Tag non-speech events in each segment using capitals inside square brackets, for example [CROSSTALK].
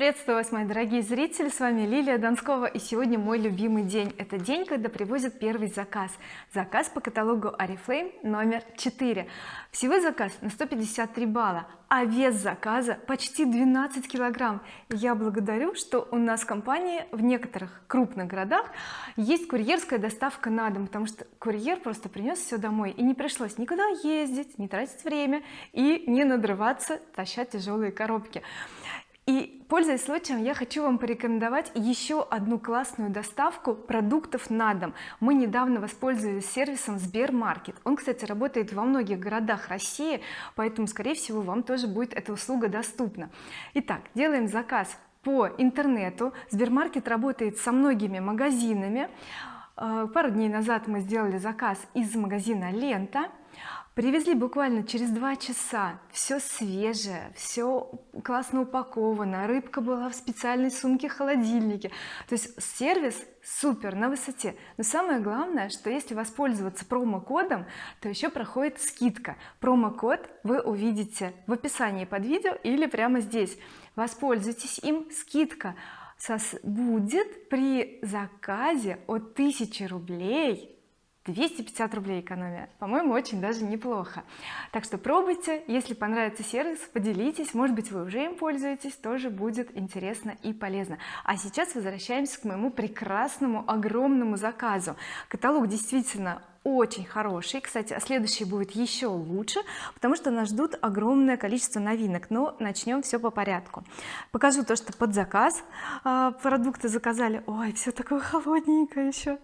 приветствую вас мои дорогие зрители. С вами Лилия Донскова и сегодня мой любимый день. Это день когда привозят первый заказ. Заказ по каталогу oriflame номер 4 всего заказ на 153 балла а вес заказа почти 12 килограмм. Я благодарю что у нас в компании в некоторых крупных городах есть курьерская доставка на дом потому что курьер просто принес все домой и не пришлось никуда ездить не тратить время и не надрываться тащать тяжелые коробки и пользуясь случаем я хочу вам порекомендовать еще одну классную доставку продуктов на дом. Мы недавно воспользовались сервисом Сбермаркет. Он кстати работает во многих городах России поэтому скорее всего вам тоже будет эта услуга доступна. Итак делаем заказ по интернету. Сбермаркет работает со многими магазинами. Э, пару дней назад мы сделали заказ из магазина лента привезли буквально через два часа. Все свежее все классно упаковано. Рыбка была в специальной сумке холодильнике. То есть сервис супер на высоте. Но самое главное что если воспользоваться промокодом то еще проходит скидка. Промокод вы увидите в описании под видео или прямо здесь. Воспользуйтесь им. Скидка будет при заказе от 1000 рублей 250 рублей экономия. По-моему очень даже неплохо. Так что пробуйте. Если понравится сервис поделитесь. Может быть вы уже им пользуетесь. Тоже будет интересно и полезно. А сейчас возвращаемся к моему прекрасному огромному заказу. Каталог действительно очень хороший. Кстати а следующий будет еще лучше потому что нас ждут огромное количество новинок. Но начнем все по порядку. Покажу то что под заказ. А, продукты заказали. Ой все такое холодненькое еще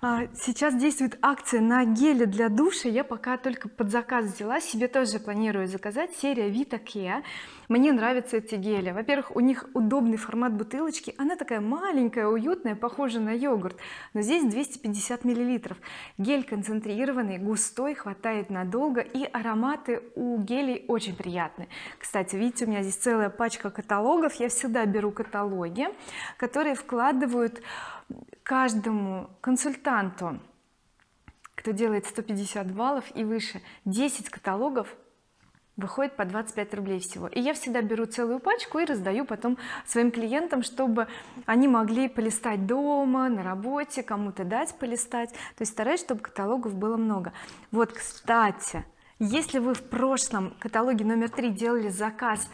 сейчас действует акция на гели для душа. Я пока только под заказ взяла. Себе тоже планирую заказать. Серия Vita Care мне нравятся эти гели. Во-первых у них удобный формат бутылочки. Она такая маленькая уютная похожа на йогурт. Но здесь 250 миллилитров. Гель концентрированный густой хватает надолго и ароматы у гелей очень приятные кстати видите у меня здесь целая пачка каталогов. Я всегда беру каталоги которые вкладывают каждому консультанту кто делает 150 баллов и выше 10 каталогов выходит по 25 рублей всего. И я всегда беру целую пачку и раздаю потом своим клиентам чтобы они могли полистать дома на работе кому-то дать полистать. То есть стараюсь чтобы каталогов было много. Вот кстати если вы в прошлом каталоге номер три делали заказ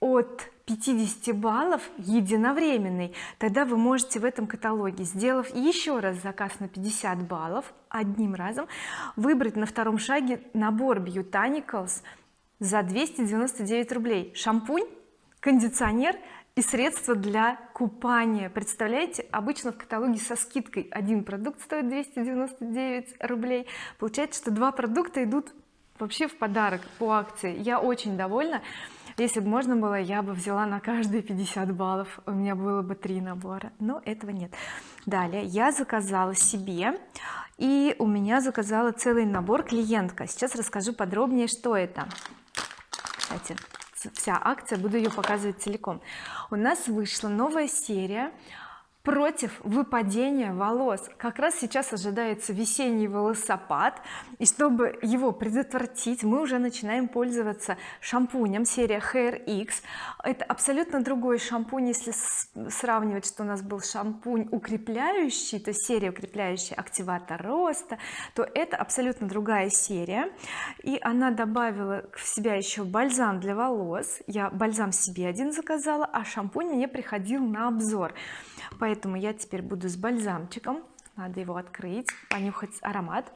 от 50 баллов единовременный. Тогда вы можете в этом каталоге сделав еще раз заказ на 50 баллов одним разом выбрать на втором шаге набор Botanicals за 299 рублей. Шампунь кондиционер и средства для купания. Представляете обычно в каталоге со скидкой один продукт стоит 299 рублей. Получается что два продукта идут вообще в подарок по акции. Я очень довольна если бы можно было я бы взяла на каждые 50 баллов. У меня было бы три набора но этого нет. Далее. Я заказала себе и у меня заказала целый набор клиентка. Сейчас расскажу подробнее что это. Кстати вся акция буду ее показывать целиком. У нас вышла новая серия против выпадения волос. Как раз сейчас ожидается весенний волосопад и чтобы его предотвратить мы уже начинаем пользоваться шампунем серия Hair X. Это абсолютно другой шампунь если сравнивать что у нас был шампунь укрепляющий то серия укрепляющая активатор роста то это абсолютно другая серия. И она добавила в себя еще бальзам для волос. Я бальзам себе один заказала а шампунь мне приходил на обзор. Поэтому я теперь буду с бальзамчиком. Надо его открыть понюхать аромат.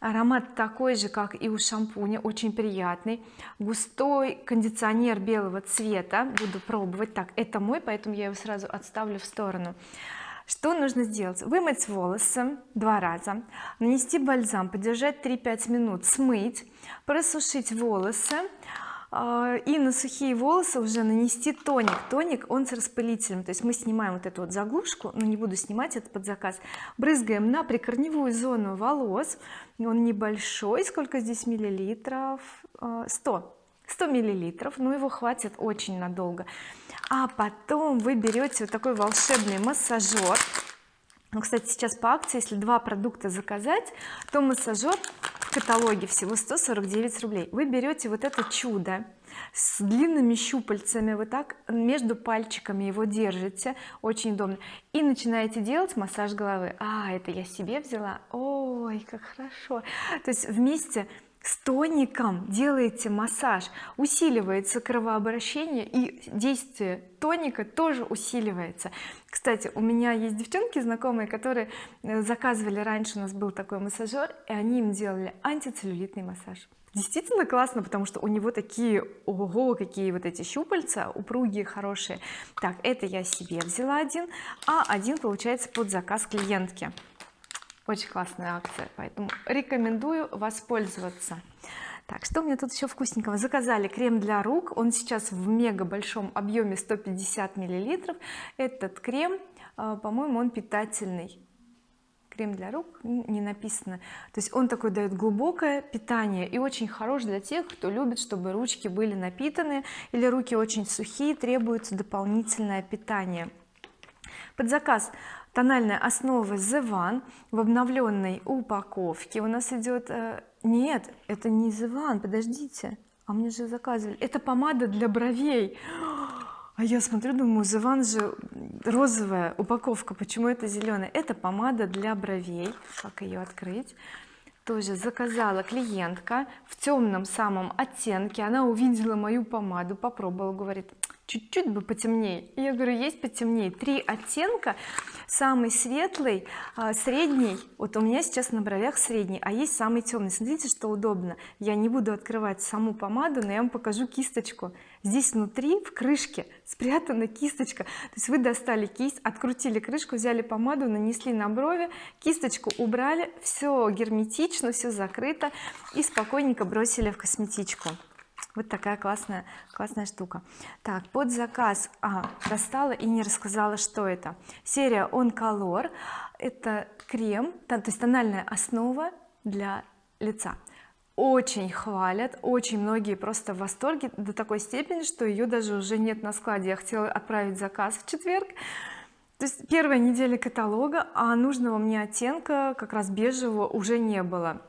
Аромат такой же как и у шампуня очень приятный. Густой кондиционер белого цвета. Буду пробовать. Так это мой поэтому я его сразу отставлю в сторону. Что нужно сделать? Вымыть волосы два раза нанести бальзам подержать 3-5 минут смыть просушить волосы и на сухие волосы уже нанести тоник. Тоник он с распылителем. То есть мы снимаем вот эту вот заглушку но не буду снимать это под заказ брызгаем на прикорневую зону волос. Он небольшой сколько здесь миллилитров? 100 а, 100 миллилитров но его хватит очень надолго. А потом вы берете вот такой волшебный массажер. Ну, кстати сейчас по акции если два продукта заказать то массажер каталоге всего 149 рублей. Вы берете вот это чудо с длинными щупальцами вы так между пальчиками его держите. Очень удобно. И начинаете делать массаж головы. А это я себе взяла? Ой как хорошо. То есть вместе с тоником делаете массаж усиливается кровообращение и действие тоника тоже усиливается. Кстати у меня есть девчонки знакомые которые э, заказывали раньше у нас был такой массажер и они им делали антицеллюлитный массаж. Действительно классно потому что у него такие ого какие вот эти щупальца упругие хорошие. Так это я себе взяла один а один получается под заказ клиентки очень классная акция поэтому рекомендую воспользоваться. Так что у меня тут еще вкусненького? Заказали крем для рук. Он сейчас в мега большом объеме 150 миллилитров. Этот крем а, по-моему он питательный. Крем для рук не написано. То есть он такой дает глубокое питание и очень хорош для тех кто любит чтобы ручки были напитаны или руки очень сухие требуется дополнительное питание. Под заказ тональная основа The One в обновленной упаковке. У нас идет э, нет это не The One подождите. А мне же заказывали. Это помада для бровей. А я смотрю думаю The One же розовая упаковка. Почему это зеленая? Это помада для бровей. Как ее открыть? Тоже заказала клиентка в темном самом оттенке. Она увидела мою помаду попробовала говорит чуть-чуть бы потемнее. Я говорю есть потемнее. Три оттенка. Самый светлый а, средний. Вот у меня сейчас на бровях средний а есть самый темный смотрите что удобно. Я не буду открывать саму помаду но я вам покажу кисточку. Здесь внутри в крышке спрятана кисточка. То есть вы достали кисть открутили крышку взяли помаду нанесли на брови кисточку убрали все герметично все закрыто и спокойненько бросили в косметичку вот такая классная классная штука. Так под заказ а, достала и не рассказала что это. Серия on color это крем то есть тональная основа для лица. Очень хвалят очень многие просто в восторге до такой степени что ее даже уже нет на складе. Я хотела отправить заказ в четверг. То есть первая неделя каталога а нужного мне оттенка как раз бежевого уже не было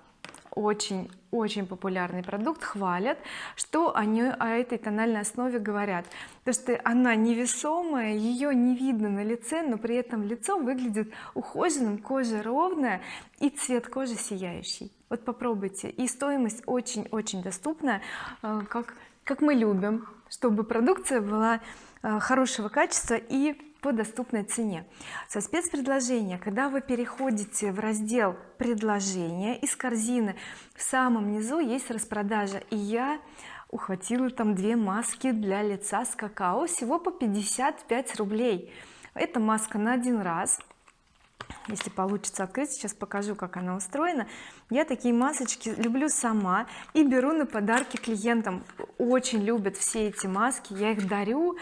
очень очень популярный продукт хвалят что они о этой тональной основе говорят. То что она невесомая ее не видно на лице но при этом лицо выглядит ухоженным кожа ровная и цвет кожи сияющий. Вот попробуйте. И стоимость очень-очень доступная э, как как мы любим чтобы продукция была хорошего качества и по доступной цене. Со спецпредложения когда вы переходите в раздел предложения из корзины в самом низу есть распродажа и я ухватила там две маски для лица с какао всего по 55 рублей. Это маска на один раз если получится открыть сейчас покажу как она устроена. Я такие масочки люблю сама и беру на подарки клиентам. Очень любят все эти маски я их дарю.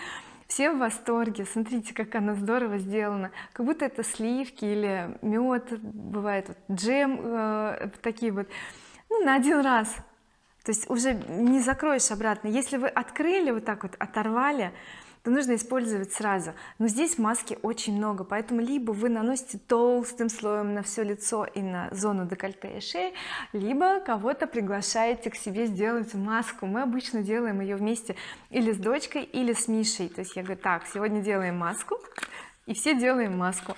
Все в восторге. Смотрите как она здорово сделана. Как будто это сливки или мед бывает вот, джем э, такие вот. Ну на один раз. То есть уже не закроешь обратно. Если вы открыли вот так вот оторвали то нужно использовать сразу. Но здесь маски очень много поэтому либо вы наносите толстым слоем на все лицо и на зону декольте и шеи либо кого-то приглашаете к себе сделать маску. Мы обычно делаем ее вместе или с дочкой или с Мишей. То есть я говорю так сегодня делаем маску и все делаем маску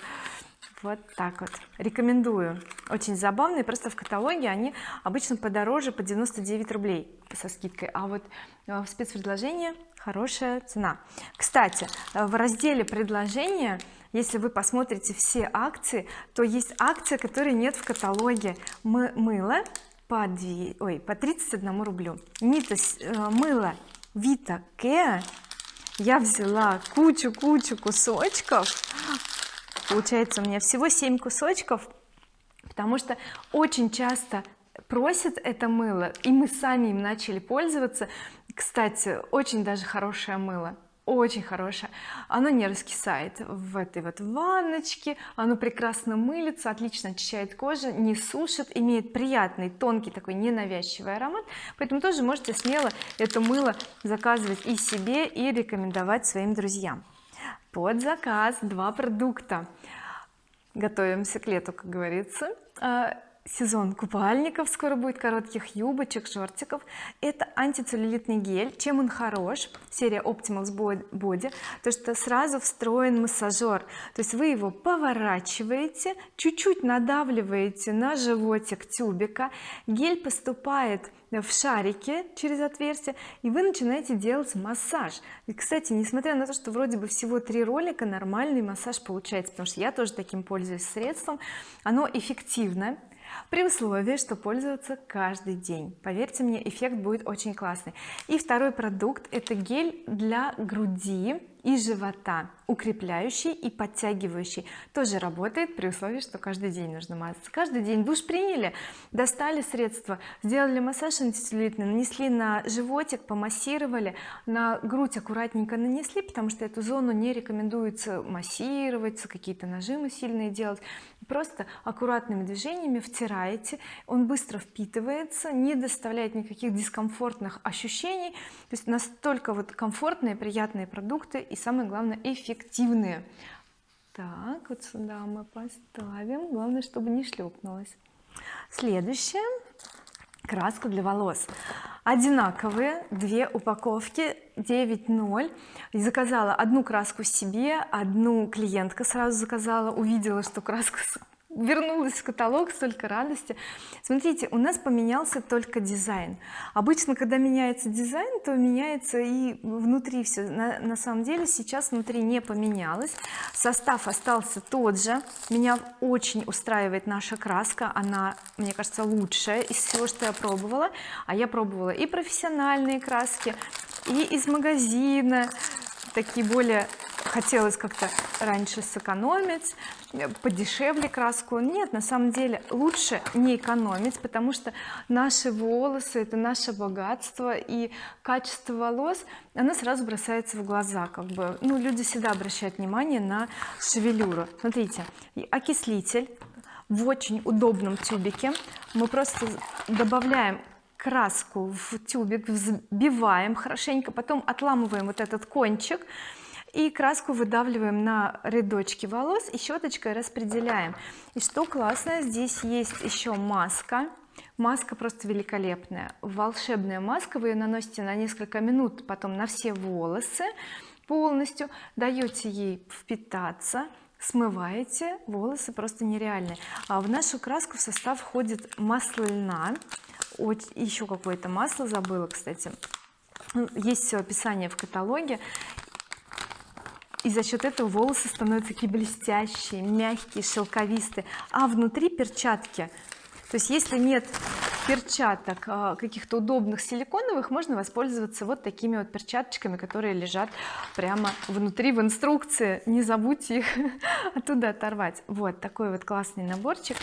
вот так вот. Рекомендую. Очень забавные просто в каталоге они обычно подороже по 99 рублей со скидкой. А вот э, в спецпредложении хорошая цена. Кстати э, в разделе предложения если вы посмотрите все акции то есть акция которой нет в каталоге. Мы, мыло по 2 ой по 31 рублю. Нита э, мыло Vita Care я взяла кучу-кучу кусочков получается у меня всего 7 кусочков потому что очень часто просят это мыло и мы сами им начали пользоваться. Кстати очень даже хорошее мыло очень хорошее. Оно не раскисает в этой вот ванночке оно прекрасно мылится отлично очищает кожу не сушит имеет приятный тонкий такой ненавязчивый аромат. Поэтому тоже можете смело это мыло заказывать и себе и рекомендовать своим друзьям под заказ два продукта. Готовимся к лету как говорится. А, сезон купальников скоро будет коротких юбочек шортиков. Это антицеллюлитный гель. Чем он хорош? Серия Optimals Body. То что сразу встроен массажер то есть вы его поворачиваете чуть-чуть надавливаете на животик тюбика. Гель поступает в шарике через отверстие и вы начинаете делать массаж. И кстати несмотря на то что вроде бы всего три ролика нормальный массаж получается потому что я тоже таким пользуюсь средством. Оно эффективно при условии что пользоваться каждый день. Поверьте мне эффект будет очень классный. И второй продукт это гель для груди и живота укрепляющий и подтягивающий. Тоже работает при условии что каждый день нужно мазаться каждый день. Душ приняли достали средства сделали массаж антицеллюлитный нанесли на животик помассировали на грудь аккуратненько нанесли потому что эту зону не рекомендуется массировать какие-то нажимы сильные делать. Просто аккуратными движениями втираете он быстро впитывается не доставляет никаких дискомфортных ощущений. То есть настолько вот комфортные приятные продукты и самое главное эффективные. Так вот сюда мы поставим. Главное чтобы не шлепнулось. Следующее. Краска для волос. Одинаковые две упаковки. 9.0 заказала одну краску себе одну клиентка сразу заказала увидела что краска вернулась в каталог столько радости. Смотрите у нас поменялся только дизайн. Обычно когда меняется дизайн то меняется и внутри все на, на самом деле сейчас внутри не поменялось. Состав остался тот же. Меня очень устраивает наша краска. Она мне кажется лучшая из всего что я пробовала. А я пробовала и профессиональные краски и из магазина такие более хотелось как-то раньше сэкономить подешевле краску. Нет на самом деле лучше не экономить потому что наши волосы это наше богатство и качество волос оно сразу бросается в глаза как бы. Ну люди всегда обращают внимание на шевелюру. Смотрите окислитель в очень удобном тюбике. Мы просто добавляем краску в тюбик взбиваем хорошенько потом отламываем вот этот кончик и краску выдавливаем на рядочки волос и щеточкой распределяем. И что классно здесь есть еще маска. Маска просто великолепная. Волшебная маска вы ее наносите на несколько минут потом на все волосы полностью. Даете ей впитаться смываете волосы просто нереальные. А в нашу краску в состав входит масло льна. Еще какое-то масло забыла кстати. Есть все описание в каталоге и за счет этого волосы становятся такие блестящие мягкие шелковистые. А внутри перчатки. То есть если нет перчаток а, каких-то удобных силиконовых можно воспользоваться вот такими вот перчаточками которые лежат прямо внутри в инструкции. Не забудьте их [LAUGHS] оттуда оторвать. Вот такой вот классный наборчик.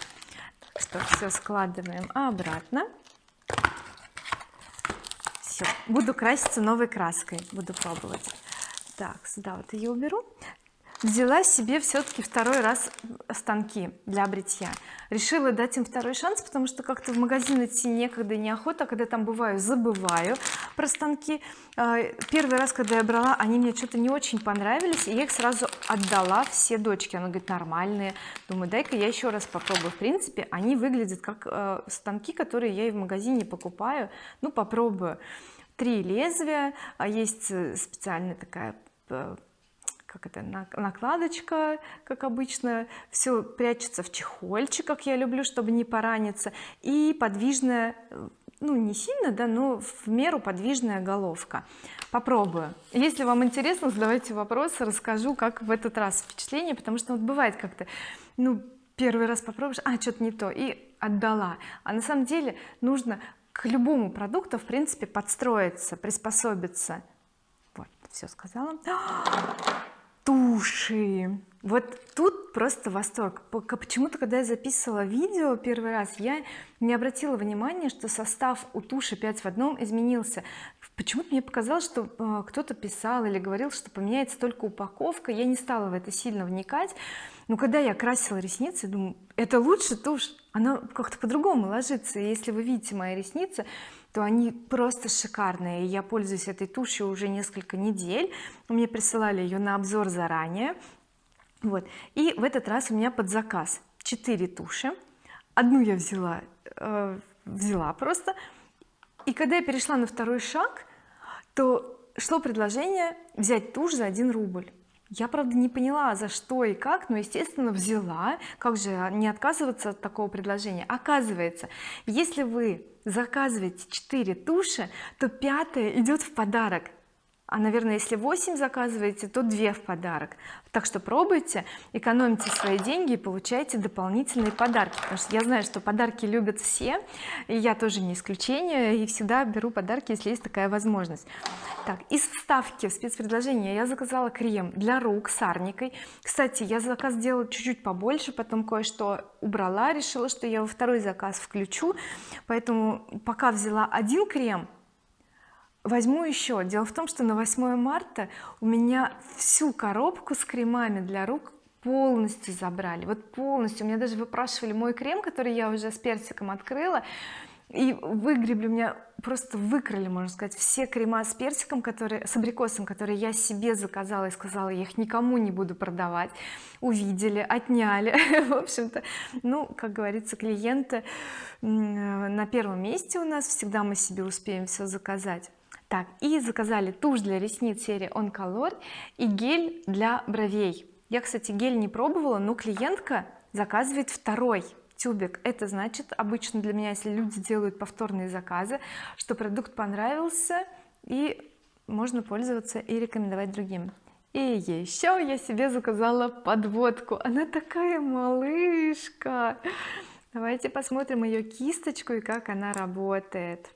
Что все складываем обратно. Все буду краситься новой краской. Буду пробовать так сюда вот ее уберу. Взяла себе все-таки второй раз станки для бритья. Решила дать им второй шанс потому что как-то в магазин идти некогда неохота. Когда там бываю забываю про станки. А, первый раз когда я брала они мне что-то не очень понравились и я их сразу отдала все дочки она говорит нормальные думаю дай-ка я еще раз попробую в принципе они выглядят как э, станки которые я и в магазине покупаю. Ну попробую три лезвия а есть э, специальная такая э, как это накладочка как обычно. Все прячется в чехольчиках я люблю чтобы не пораниться. И подвижная ну не сильно да но в меру подвижная головка. Попробую. Если вам интересно задавайте вопросы расскажу как в этот раз впечатление потому что вот бывает как-то ну первый раз попробуешь а что-то не то и отдала. А на самом деле нужно к любому продукту в принципе подстроиться приспособиться. Вот все сказала. [GASPS] Туши! Вот тут просто восторг. Почему-то когда я записывала видео первый раз я не обратила внимания что состав у туши 5 в одном изменился. Почему-то мне показалось что э, кто-то писал или говорил что поменяется только упаковка. Я не стала в это сильно вникать. Но когда я красила ресницы думаю это лучше тушь она как-то по-другому ложится. И если вы видите мои ресницы то они просто шикарные. Я пользуюсь этой тушью уже несколько недель. Мне присылали ее на обзор заранее. Вот. И в этот раз у меня под заказ 4 туши. Одну я взяла э, взяла просто. И когда я перешла на второй шаг то шло предложение взять тушь за 1 рубль я правда не поняла за что и как но естественно взяла. Как же не отказываться от такого предложения? Оказывается если вы заказываете 4 туши то пятая идет в подарок а наверное если 8 заказываете то 2 в подарок. Так что пробуйте экономите свои деньги и получайте дополнительные подарки. Потому что я знаю что подарки любят все и я тоже не исключение и всегда беру подарки если есть такая возможность. Так из вставки в спецпредложение я заказала крем для рук с арникой. Кстати я заказ сделала чуть-чуть побольше потом кое-что убрала решила что я во второй заказ включу. Поэтому пока взяла один крем возьму еще дело в том что на 8 марта у меня всю коробку с кремами для рук полностью забрали. Вот полностью. У меня даже выпрашивали мой крем который я уже с персиком открыла и выгребли. У меня просто выкрали можно сказать все крема с персиком которые с абрикосом которые я себе заказала и сказала я их никому не буду продавать увидели отняли. [LAUGHS] В общем-то ну как говорится клиенты на первом месте у нас. Всегда мы себе успеем все заказать так и заказали тушь для ресниц серии On Color и гель для бровей. Я кстати гель не пробовала но клиентка заказывает второй тюбик. Это значит обычно для меня если люди делают повторные заказы что продукт понравился и можно пользоваться и рекомендовать другим. И еще я себе заказала подводку. Она такая малышка. Давайте посмотрим ее кисточку и как она работает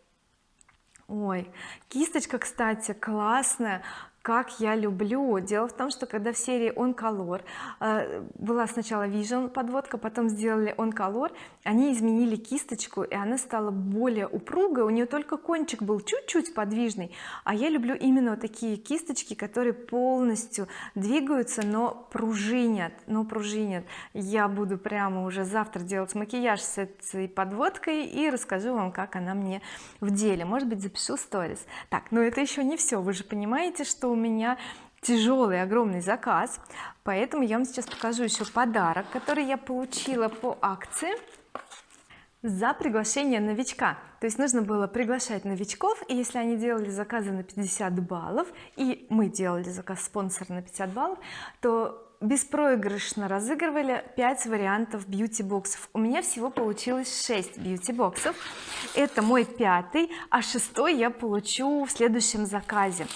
ой кисточка кстати классная как я люблю. Дело в том что когда в серии on color э, была сначала vision подводка потом сделали on color они изменили кисточку и она стала более упругой у нее только кончик был чуть-чуть подвижный а я люблю именно вот такие кисточки которые полностью двигаются но пружинят но пружинят. Я буду прямо уже завтра делать макияж с этой подводкой и расскажу вам как она мне в деле. Может быть запишу сторис. Так но это еще не все вы же понимаете что у меня тяжелый огромный заказ. Поэтому я вам сейчас покажу еще подарок который я получила по акции за приглашение новичка. То есть нужно было приглашать новичков и если они делали заказы на 50 баллов и мы делали заказ спонсор на 50 баллов то беспроигрышно разыгрывали 5 вариантов бьюти боксов у меня всего получилось 6 бьюти боксов это мой пятый а шестой я получу в следующем заказе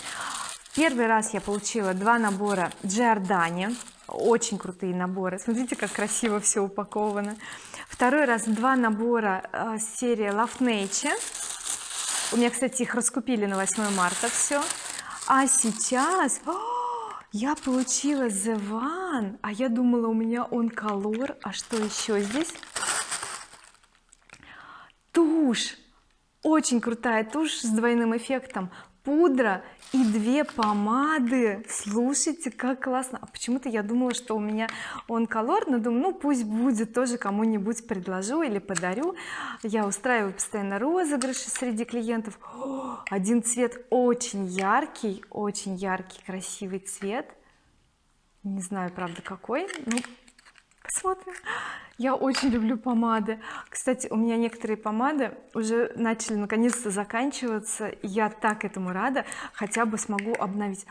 первый раз я получила два набора Giordani. Очень крутые наборы. Смотрите как красиво все упаковано. Второй раз два набора э, серии Love Nature у меня кстати их раскупили на 8 марта все а сейчас о, я получила The One. А я думала у меня он color а что еще здесь? Тушь. Очень крутая тушь с двойным эффектом пудра и две помады. Слушайте как классно. А почему-то я думала что у меня он колор но думаю ну пусть будет тоже кому-нибудь предложу или подарю. Я устраиваю постоянно розыгрыши среди клиентов. О, один цвет очень яркий очень яркий красивый цвет. Не знаю правда какой ну посмотрим я очень люблю помады. Кстати у меня некоторые помады уже начали наконец-то заканчиваться я так этому рада. Хотя бы смогу обновить.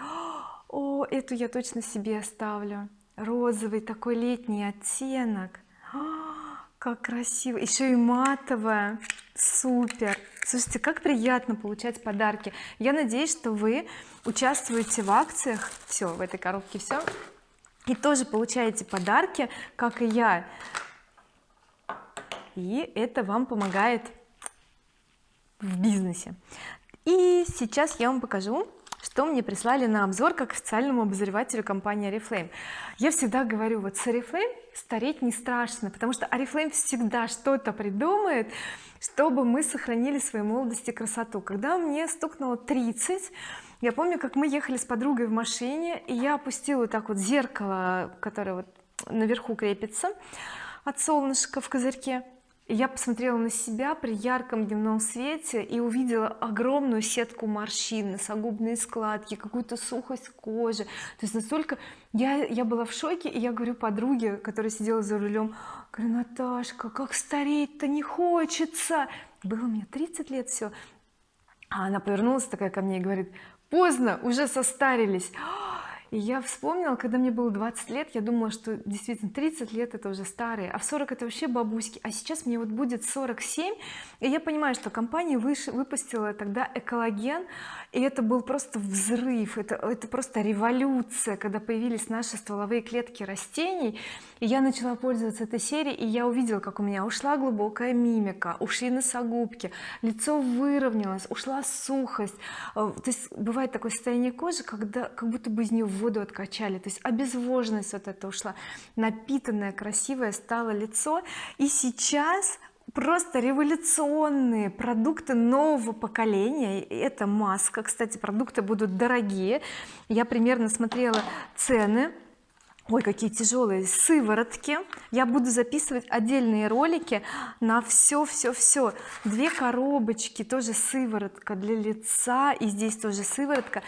О эту я точно себе оставлю. Розовый такой летний оттенок. Как красиво. Еще и матовая. Супер. Слушайте как приятно получать подарки. Я надеюсь что вы участвуете в акциях. Все в этой коробке все и тоже получаете подарки как и я. И это вам помогает в бизнесе. И сейчас я вам покажу что мне прислали на обзор как официальному обозревателю компании Oriflame. Я всегда говорю вот с Oriflame стареть не страшно потому что Oriflame всегда что-то придумает чтобы мы сохранили свою молодость и красоту. Когда мне стукнуло 30 я помню как мы ехали с подругой в машине и я опустила так вот зеркало которое вот наверху крепится от солнышка в козырьке. И я посмотрела на себя при ярком дневном свете и увидела огромную сетку морщин носогубные складки какую-то сухость кожи. То есть настолько я я была в шоке и я говорю подруге которая сидела за рулем говорю Наташка как стареть-то не хочется! Было мне 30 лет все а она повернулась такая ко мне и говорит поздно уже состарились. И я вспомнила когда мне было 20 лет я думала что действительно 30 лет это уже старые а в 40 это вообще бабуськи а сейчас мне вот будет 47 и я понимаю что компания выше, выпустила тогда экологен и это был просто взрыв это, это просто революция когда появились наши стволовые клетки растений я начала пользоваться этой серией и я увидела как у меня ушла глубокая мимика ушли носогубки лицо выровнялось ушла сухость. Э, то есть бывает такое состояние кожи когда как будто бы из нее воду откачали. То есть обезвоженность вот это ушла. Напитанное красивое стало лицо. И сейчас просто революционные продукты нового поколения. Это маска. Кстати продукты будут дорогие. Я примерно смотрела цены ой какие тяжелые сыворотки. Я буду записывать отдельные ролики на все все все две коробочки тоже сыворотка для лица и здесь тоже сыворотка.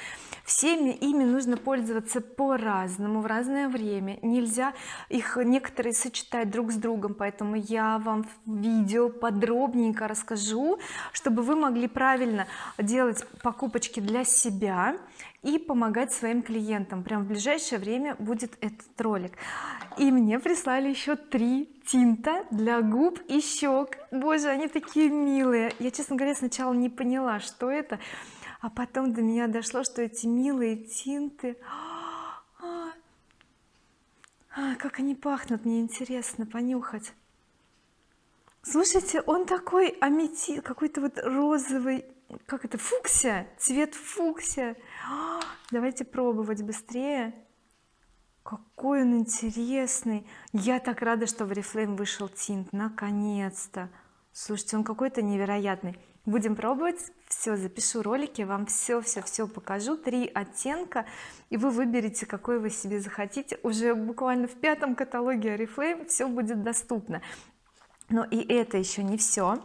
Всеми ими нужно пользоваться по-разному в разное время. Нельзя их некоторые сочетать друг с другом поэтому я вам в видео подробненько расскажу чтобы вы могли правильно делать покупочки для себя и помогать своим клиентам. Прям в ближайшее время будет этот ролик. И мне прислали еще три тинта для губ и щек. Боже они такие милые. Я честно говоря сначала не поняла что это а потом до меня дошло что эти милые тинты. А, а, как они пахнут мне интересно понюхать. Слушайте он такой аметит какой-то вот розовый как это фуксия? Цвет фуксия. А, давайте пробовать быстрее. Какой он интересный. Я так рада что в oriflame вышел тинт наконец-то. Слушайте он какой-то невероятный. Будем пробовать? Все запишу ролики вам все все все покажу. Три оттенка и вы выберете какой вы себе захотите. Уже буквально в пятом каталоге oriflame все будет доступно но и это еще не все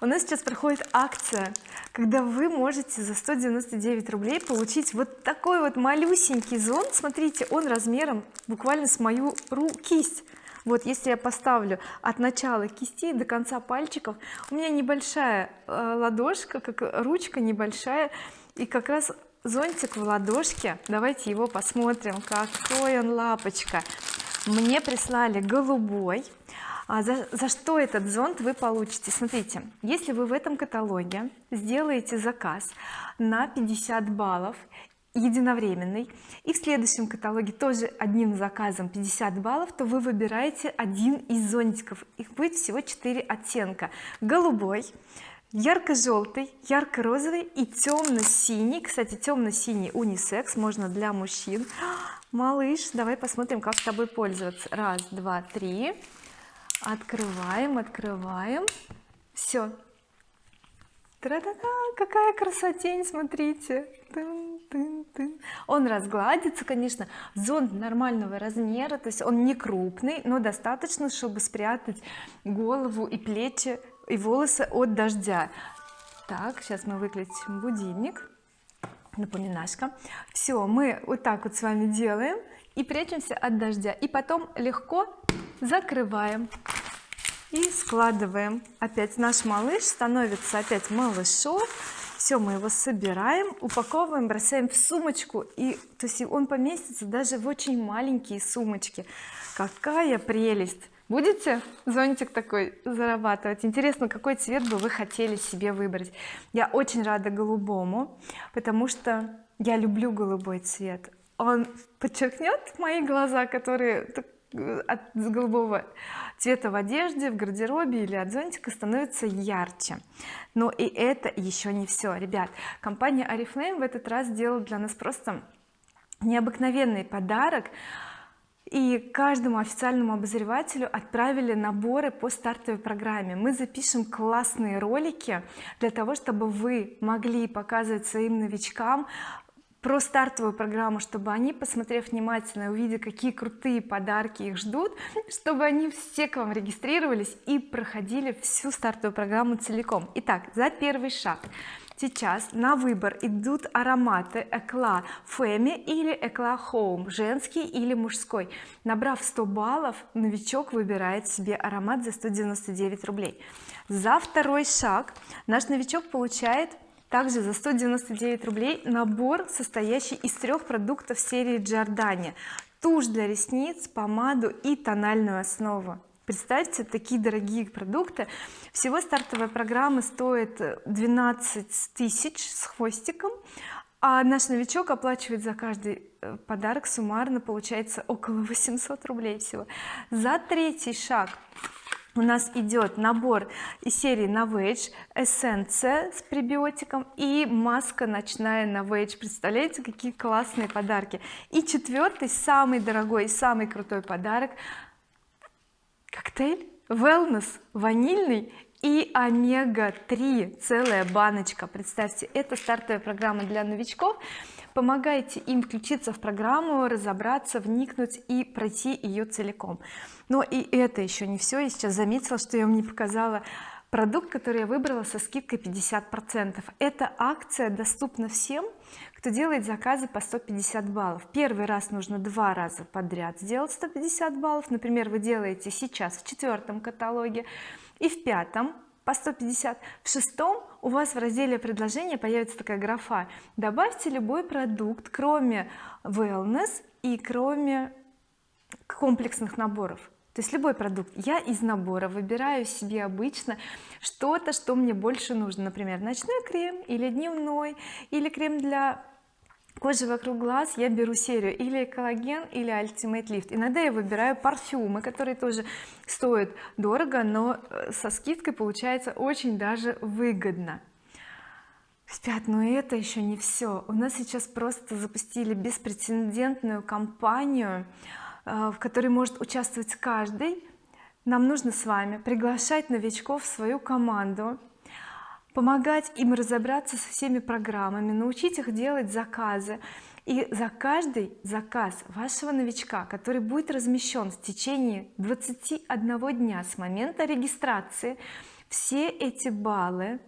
у нас сейчас проходит акция когда вы можете за 199 рублей получить вот такой вот малюсенький зонт. Смотрите он размером буквально с мою руку кисть. Вот если я поставлю от начала кисти до конца пальчиков у меня небольшая э, ладошка как ручка небольшая и как раз зонтик в ладошке. Давайте его посмотрим. Какой он лапочка. Мне прислали голубой а за, за что этот зонт вы получите? Смотрите если вы в этом каталоге сделаете заказ на 50 баллов единовременный и в следующем каталоге тоже одним заказом 50 баллов то вы выбираете один из зонтиков. Их будет всего 4 оттенка. Голубой ярко-желтый ярко-розовый и темно-синий кстати темно-синий унисекс можно для мужчин. Малыш давай посмотрим как с тобой пользоваться. Раз два три открываем открываем. Все Тра-та-та, какая красотень смотрите. Тын, тын, тын. он разгладится конечно зонт нормального размера то есть он не крупный но достаточно чтобы спрятать голову и плечи и волосы от дождя. Так сейчас мы выключим будильник. Напоминашка. Все мы вот так вот с вами делаем и прячемся от дождя. И потом легко закрываем и складываем. Опять наш малыш становится опять малышом. Все мы его собираем упаковываем бросаем в сумочку. И то есть он поместится даже в очень маленькие сумочки. Какая прелесть! Будете зонтик такой зарабатывать? Интересно какой цвет бы вы хотели себе выбрать? Я очень рада голубому потому что я люблю голубой цвет. Он подчеркнет мои глаза которые от голубого цвета в одежде в гардеробе или от зонтика становится ярче. Но и это еще не все ребят компания oriflame в этот раз сделала для нас просто необыкновенный подарок. И каждому официальному обозревателю отправили наборы по стартовой программе. Мы запишем классные ролики для того чтобы вы могли показывать своим новичкам про стартовую программу чтобы они посмотрев внимательно увидев какие крутые подарки их ждут [LAUGHS] чтобы они все к вам регистрировались и проходили всю стартовую программу целиком. Итак за первый шаг. Сейчас на выбор идут ароматы Экла Фэми или Экла Home женский или мужской. Набрав 100 баллов новичок выбирает себе аромат за 199 рублей. За второй шаг наш новичок получает также за 199 рублей набор состоящий из трех продуктов серии Giordani тушь для ресниц помаду и тональную основу. Представьте такие дорогие продукты. Всего стартовая программа стоит 12 тысяч с хвостиком а наш новичок оплачивает за каждый э, подарок суммарно получается около 800 рублей всего. За третий шаг у нас идет набор из серии Novage эссенция с пребиотиком и маска ночная Novage представляете какие классные подарки. И четвертый самый дорогой самый крутой подарок коктейль wellness ванильный и омега-3 целая баночка. Представьте это стартовая программа для новичков. Помогайте им включиться в программу разобраться вникнуть и пройти ее целиком. Но и это еще не все я сейчас заметила что я вам не показала продукт который я выбрала со скидкой 50 процентов. Эта акция доступна всем кто делает заказы по 150 баллов первый раз нужно два раза подряд сделать 150 баллов. Например вы делаете сейчас в четвертом каталоге и в пятом по 150 в шестом у вас в разделе предложения появится такая графа. Добавьте любой продукт кроме wellness и кроме комплексных наборов. То есть любой продукт. Я из набора выбираю себе обычно что-то что мне больше нужно. Например ночной крем или дневной или крем для кожи вокруг глаз я беру серию или коллаген или Ultimate Lift иногда я выбираю парфюмы которые тоже стоят дорого но э, со скидкой получается очень даже выгодно. Ребят, но это еще не все у нас сейчас просто запустили беспрецедентную кампанию Э, в которой может участвовать каждый. Нам нужно с вами приглашать новичков в свою команду помогать им разобраться со всеми программами научить их делать заказы. И за каждый заказ вашего новичка который будет размещен в течение 21 дня с момента регистрации все эти баллы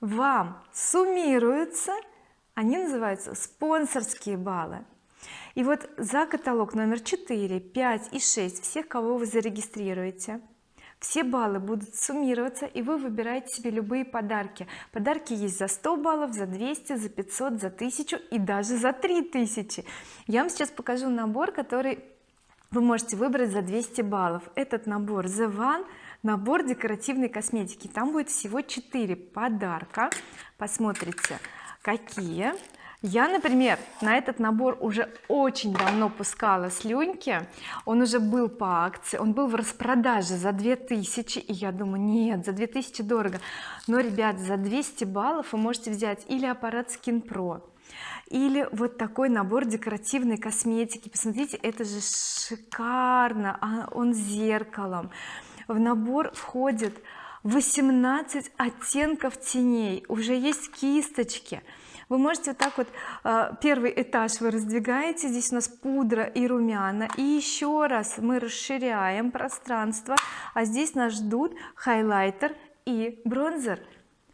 вам суммируются. Они называются спонсорские баллы. И вот за каталог номер 4 5 и 6 всех кого вы зарегистрируете все баллы будут суммироваться и вы выбираете себе любые подарки. Подарки есть за 100 баллов за 200 за 500 за 1000 и даже за 3000 я вам сейчас покажу набор который вы можете выбрать за 200 баллов. Этот набор The One набор декоративной косметики. Там будет всего 4 подарка. Посмотрите какие я например на этот набор уже очень давно пускала слюньки. Он уже был по акции он был в распродаже за 2000 и я думаю нет за 2000 дорого но ребят за 200 баллов вы можете взять или аппарат Skin Pro или вот такой набор декоративной косметики. Посмотрите это же шикарно а он зеркалом. В набор входит 18 оттенков теней уже есть кисточки вы можете вот так вот э, первый этаж вы раздвигаете здесь у нас пудра и румяна. И еще раз мы расширяем пространство а здесь нас ждут хайлайтер и бронзер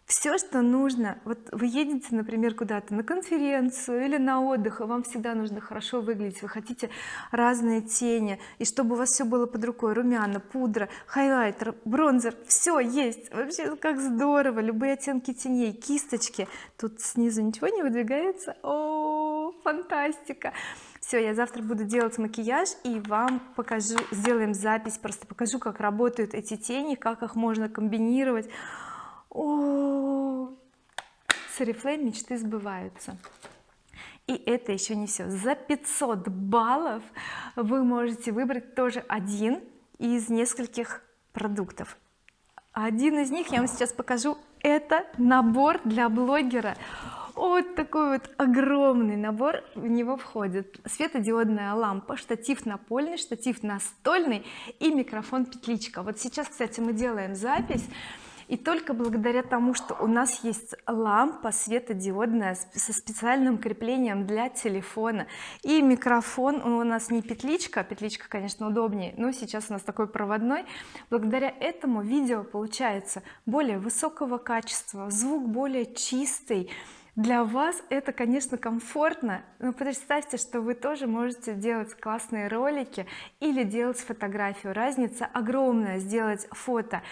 все что нужно. Вот вы едете например куда-то на конференцию или на отдых и вам всегда нужно хорошо выглядеть вы хотите разные тени и чтобы у вас все было под рукой. Румяна пудра хайлайтер бронзер все есть. Вообще как здорово любые оттенки теней кисточки. Тут снизу ничего не выдвигается. О фантастика! Все я завтра буду делать макияж и вам покажу сделаем запись просто покажу как работают эти тени как их можно комбинировать о! С Oriflame мечты сбываются. И это еще не все за 500 баллов вы можете выбрать тоже один из нескольких продуктов. Один из них я вам сейчас покажу это набор для блогера. Вот такой вот огромный набор в него входит. Светодиодная лампа штатив напольный штатив настольный и микрофон петличка вот сейчас кстати мы делаем запись и только благодаря тому что у нас есть лампа светодиодная со специальным креплением для телефона. И микрофон у нас не петличка петличка конечно удобнее но сейчас у нас такой проводной. Благодаря этому видео получается более высокого качества звук более чистый. Для вас это конечно комфортно но представьте что вы тоже можете делать классные ролики или делать фотографию. Разница огромная сделать фото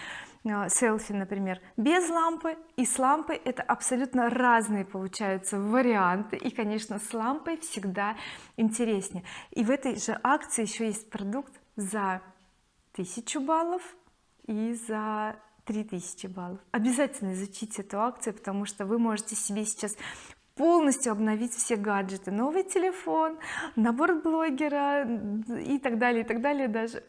селфи например. Без лампы и с лампой это абсолютно разные получаются варианты. И конечно с лампой всегда интереснее. И в этой же акции еще есть продукт за 1000 баллов и за 3000 баллов. Обязательно изучите эту акцию потому что вы можете себе сейчас полностью обновить все гаджеты. Новый телефон набор блогера и так далее и так далее даже.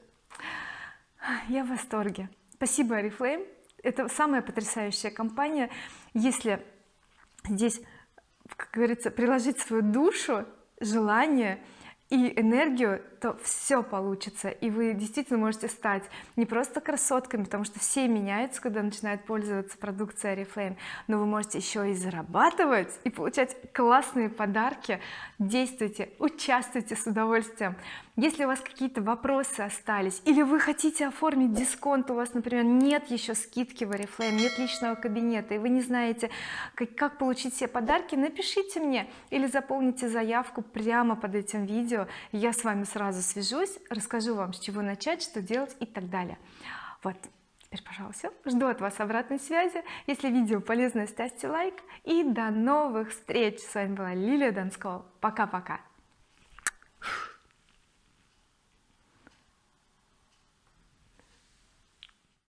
Я в восторге спасибо oriflame это самая потрясающая компания. Если здесь как говорится приложить свою душу желание и энергию то все получится. И вы действительно можете стать не просто красотками потому что все меняются когда начинают пользоваться продукцией oriflame но вы можете еще и зарабатывать и получать классные подарки. Действуйте участвуйте с удовольствием. Если у вас какие-то вопросы остались или вы хотите оформить дисконт у вас например нет еще скидки в oriflame нет личного кабинета и вы не знаете как, как получить все подарки напишите мне или заполните заявку прямо под этим видео я с вами сразу свяжусь расскажу вам с чего начать что делать и так далее. Вот теперь пожалуйста жду от вас обратной связи. Если видео полезное ставьте лайк. И до новых встреч. С вами была Лилия Донскова пока-пока